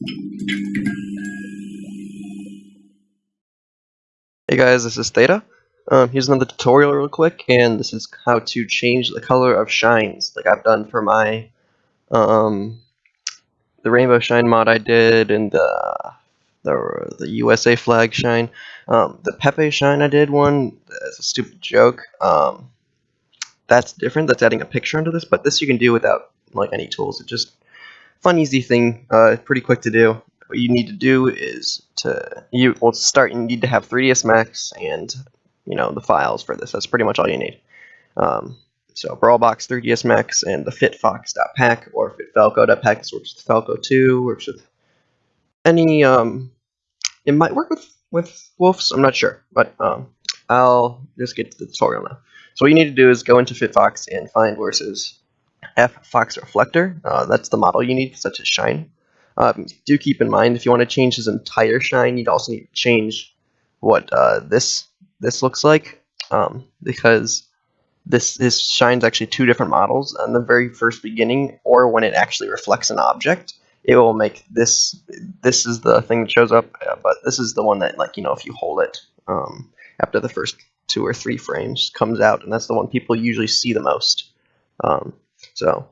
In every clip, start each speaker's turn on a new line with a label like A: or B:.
A: Hey guys, this is Theta. Um, here's another tutorial real quick, and this is how to change the color of shines, like I've done for my, um, the rainbow shine mod I did, and the, the, the USA flag shine. Um, the Pepe shine I did one, that's a stupid joke. Um, that's different, that's adding a picture into this, but this you can do without, like, any tools. It just fun, easy thing, uh, pretty quick to do. What you need to do is to you well to start you need to have 3ds max and you know the files for this. That's pretty much all you need. Um, so brawlbox 3ds max and the fitfox.pac or fitfalco.pac this works with falco 2 works with any um, it might work with with wolves i'm not sure. But um, i'll just get to the tutorial now. So what you need to do is go into fitfox and find where it says f fox reflector uh, that's the model you need such as shine um, do keep in mind if you want to change his entire shine, you'd also need to change what uh, this this looks like um, because this this shine's actually two different models. On the very first beginning, or when it actually reflects an object, it will make this. This is the thing that shows up, uh, but this is the one that like you know if you hold it um, after the first two or three frames comes out, and that's the one people usually see the most. Um, so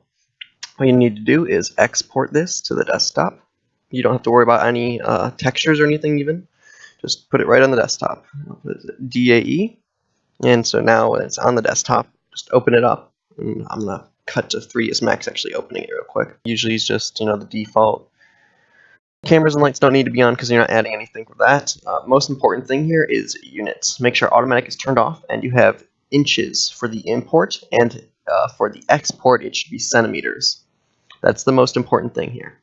A: all you need to do is export this to the desktop. You don't have to worry about any uh, textures or anything even. Just put it right on the desktop. DAE. And so now it's on the desktop, just open it up. And I'm going to cut to 3ds Max actually opening it real quick. Usually it's just, you know, the default. Cameras and lights don't need to be on because you're not adding anything for that. Uh, most important thing here is units. Make sure automatic is turned off and you have inches for the import and uh, for the export it should be centimeters. That's the most important thing here.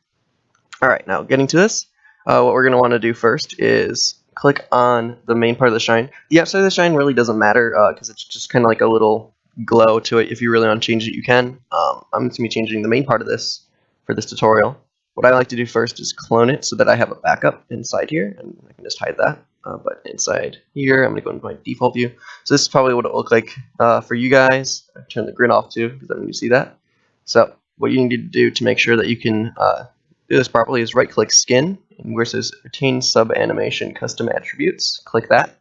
A: Alright, now getting to this, uh, what we're going to want to do first is click on the main part of the shine. The outside of the shine really doesn't matter because uh, it's just kind of like a little glow to it. If you really want to change it, you can. Um, I'm going to be changing the main part of this for this tutorial. What I like to do first is clone it so that I have a backup inside here, and I can just hide that. Uh, but inside here, I'm going to go into my default view. So this is probably what it will look like uh, for you guys. I turn the grid off too, because I don't need to see that. So what you need to do to make sure that you can uh, do this properly is right click skin and where it says retain sub animation custom attributes click that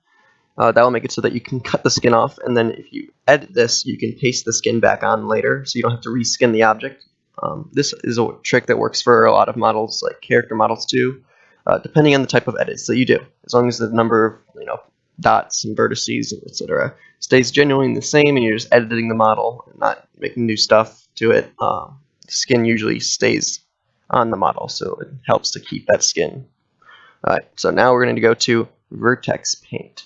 A: uh, that will make it so that you can cut the skin off and then if you edit this you can paste the skin back on later so you don't have to reskin the object um, this is a trick that works for a lot of models like character models too uh, depending on the type of edits that you do as long as the number of you know dots and vertices etc stays genuinely the same and you're just editing the model and not making new stuff to it uh, skin usually stays on the model, so it helps to keep that skin. Alright, so now we're going to go to Vertex Paint.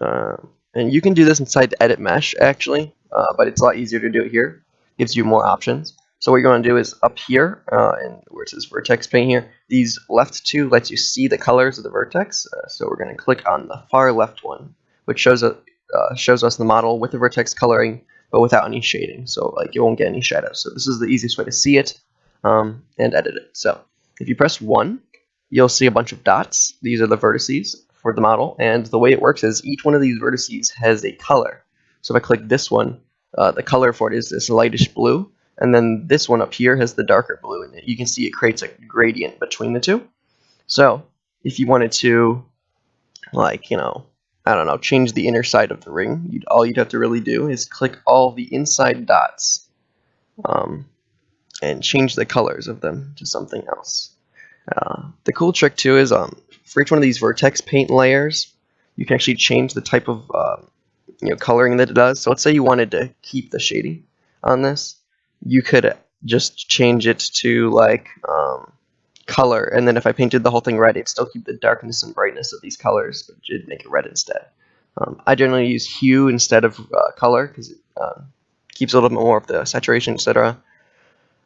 A: Uh, and you can do this inside the Edit Mesh, actually, uh, but it's a lot easier to do it here. gives you more options. So what you're going to do is up here, uh, and where it says Vertex Paint here, these left two lets you see the colors of the vertex. Uh, so we're going to click on the far left one, which shows, a, uh, shows us the model with the vertex coloring but without any shading. So like you won't get any shadows. So this is the easiest way to see it um, and edit it. So if you press 1, you'll see a bunch of dots. These are the vertices for the model. And the way it works is each one of these vertices has a color. So if I click this one, uh, the color for it is this lightish blue. And then this one up here has the darker blue in it. You can see it creates a gradient between the two. So if you wanted to, like, you know, I don't know, change the inner side of the ring, you'd, all you'd have to really do is click all the inside dots um, and change the colors of them to something else. Uh, the cool trick too is um, for each one of these vertex paint layers, you can actually change the type of uh, you know coloring that it does. So let's say you wanted to keep the shading on this, you could just change it to like um, color, and then if I painted the whole thing red, it'd still keep the darkness and brightness of these colors, but it'd make it red instead. Um, I generally use hue instead of uh, color because it uh, keeps a little bit more of the saturation, etc.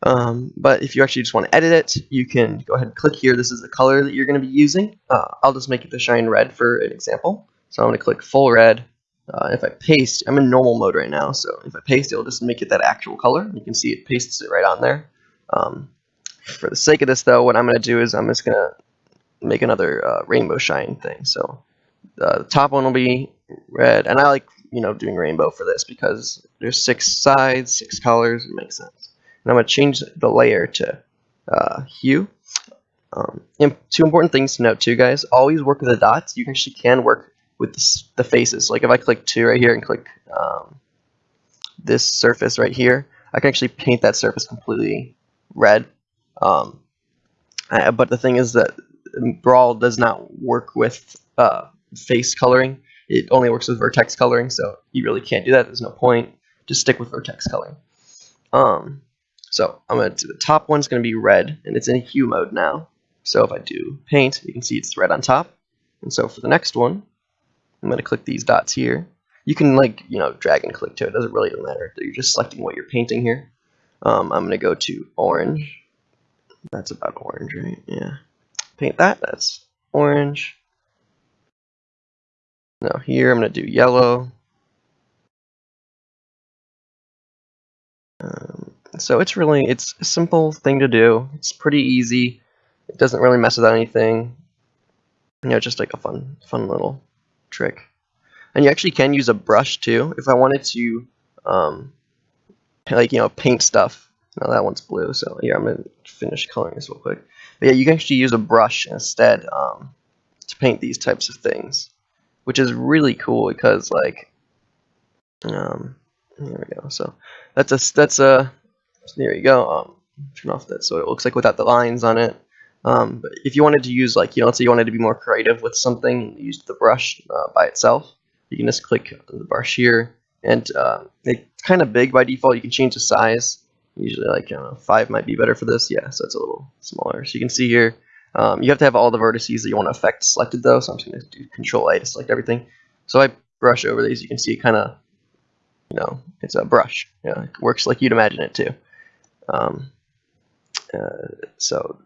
A: Um, but if you actually just want to edit it, you can go ahead and click here. This is the color that you're going to be using. Uh, I'll just make it the shine red for an example. So I'm going to click full red. Uh, if I paste, I'm in normal mode right now, so if I paste, it'll just make it that actual color. You can see it pastes it right on there. Um, for the sake of this, though, what I'm going to do is I'm just going to make another uh, rainbow shine thing. So uh, the top one will be red, and I like you know doing rainbow for this because there's six sides, six colors, it makes sense. And I'm going to change the layer to uh, hue. Um, two important things to note too, guys. Always work with the dots. You actually can work with the, faces. Like if I click two right here and click um, this surface right here, I can actually paint that surface completely red. Um, uh, but the thing is that Brawl does not work with uh, face coloring. It only works with vertex coloring, so you really can't do that. There's no point. Just stick with vertex coloring. Um, so I'm going to do the top one's going to be red, and it's in hue mode now. So if I do paint, you can see it's red on top. And so for the next one, I'm going to click these dots here. You can like, you know, drag and click to it. it doesn't really matter. You're just selecting what you're painting here. Um, I'm going to go to orange. That's about orange, right? Yeah. Paint that. That's orange. Now here I'm going to do yellow. Um, so it's really, it's a simple thing to do. It's pretty easy. It doesn't really mess with anything. You know, just like a fun, fun little trick. And you actually can use a brush too. If I wanted to, um, like, you know, paint stuff. Now that one's blue, so here I'm going to finish coloring this real quick. But yeah, you can actually use a brush instead um, to paint these types of things, which is really cool because, like, um, there we go. So that's a, that's a, there you go. Um, turn off that so it looks like without the lines on it. Um, but if you wanted to use like, you know, let's say you wanted to be more creative with something, use the brush uh, by itself. You can just click the brush here, and uh, it's kind of big by default. You can change the size. Usually, like know, five might be better for this. Yeah, so it's a little smaller. So you can see here, um, you have to have all the vertices that you want to affect selected though. So I'm just going to do Control A to select everything. So I brush over these. You can see it kind of, you know, it's a brush. Yeah, it works like you'd imagine it to. Um, uh, so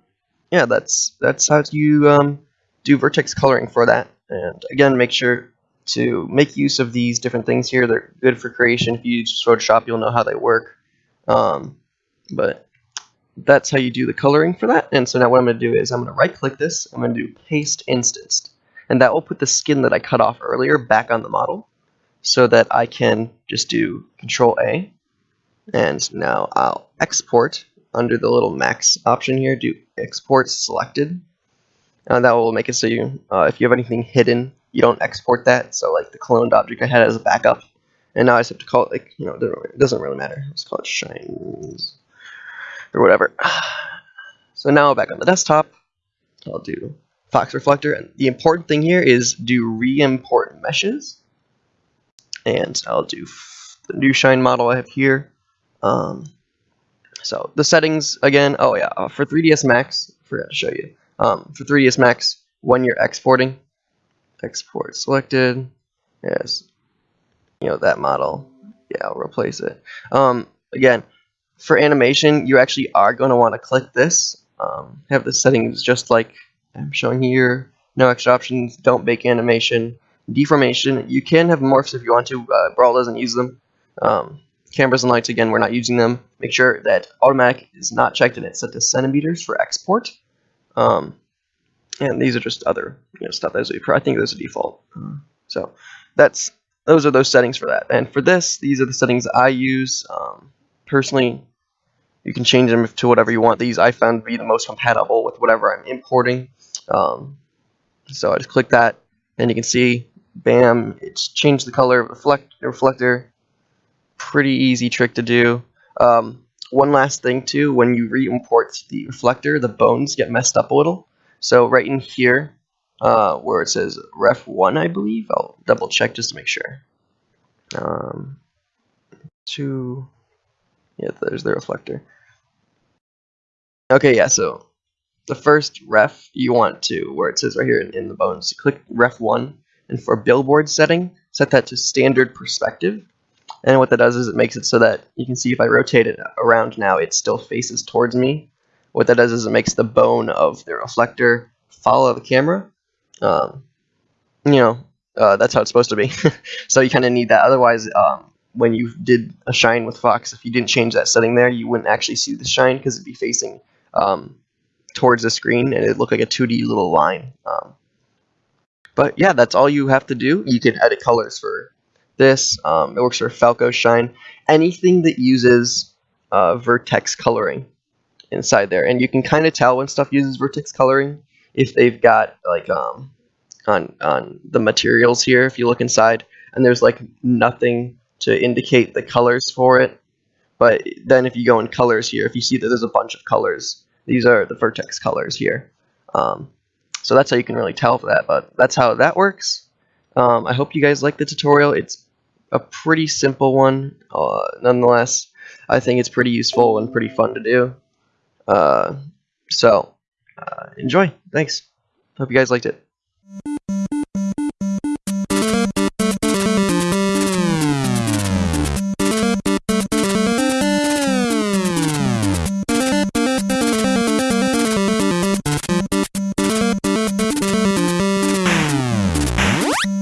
A: yeah, that's that's how you um, do vertex coloring for that. And again, make sure to make use of these different things here. They're good for creation. If you use Photoshop, you'll know how they work. Um, but that's how you do the coloring for that. And so now what I'm going to do is I'm going to right click this. I'm going to do paste instanced. And that will put the skin that I cut off earlier back on the model so that I can just do control A. And now I'll export under the little max option here, do export selected. And that will make it so you, uh, if you have anything hidden, you don't export that. So like the cloned object I had as a backup, and now I just have to call it like, you know, it doesn't really matter. Let's call it shines or whatever. So now back on the desktop, I'll do Fox Reflector. And the important thing here is do re-import meshes. And I'll do the new shine model I have here. Um, so the settings again. Oh yeah, uh, for 3ds Max, I forgot to show you. Um, for 3ds Max, when you're exporting, export selected. Yes, you know that model. Yeah, I'll replace it. Um, again, for animation, you actually are going to want to click this. Um, have the settings just like I'm showing here. No extra options. Don't bake animation. Deformation. You can have morphs if you want to. Uh, Brawl doesn't use them. Um, Cameras and lights, again, we're not using them. Make sure that automatic is not checked and it's set to centimeters for export. Um, and these are just other you know, stuff. Are, I think those are default. So that's those are those settings for that. And for this, these are the settings I use. Um, personally, you can change them to whatever you want. These I found to be the most compatible with whatever I'm importing. Um, so I just click that, and you can see, bam, it's changed the color of the reflector pretty easy trick to do. Um, one last thing too, when you re-import the reflector, the bones get messed up a little. So right in here, uh, where it says ref 1, I believe, I'll double check just to make sure. Um, two, yeah, there's the reflector. Okay, yeah, so the first ref you want to, where it says right here in, in the bones, click ref 1, and for billboard setting, set that to standard perspective. And what that does is it makes it so that you can see if I rotate it around now, it still faces towards me. What that does is it makes the bone of the reflector follow the camera. Um, you know, uh, that's how it's supposed to be. so you kind of need that. Otherwise, um, when you did a shine with Fox, if you didn't change that setting there, you wouldn't actually see the shine because it'd be facing um, towards the screen and it'd look like a 2D little line. Um, but yeah, that's all you have to do. You can edit colors for this. Um, it works for Falco Shine. Anything that uses uh, vertex coloring inside there, and you can kind of tell when stuff uses vertex coloring if they've got like um on on the materials here. If you look inside, and there's like nothing to indicate the colors for it. But then if you go in colors here, if you see that there's a bunch of colors, these are the vertex colors here. Um, so that's how you can really tell for that, but that's how that works. Um, I hope you guys like the tutorial. It's a pretty simple one, uh, nonetheless. I think it's pretty useful and pretty fun to do. Uh, so, uh, enjoy. Thanks. Hope you guys liked it.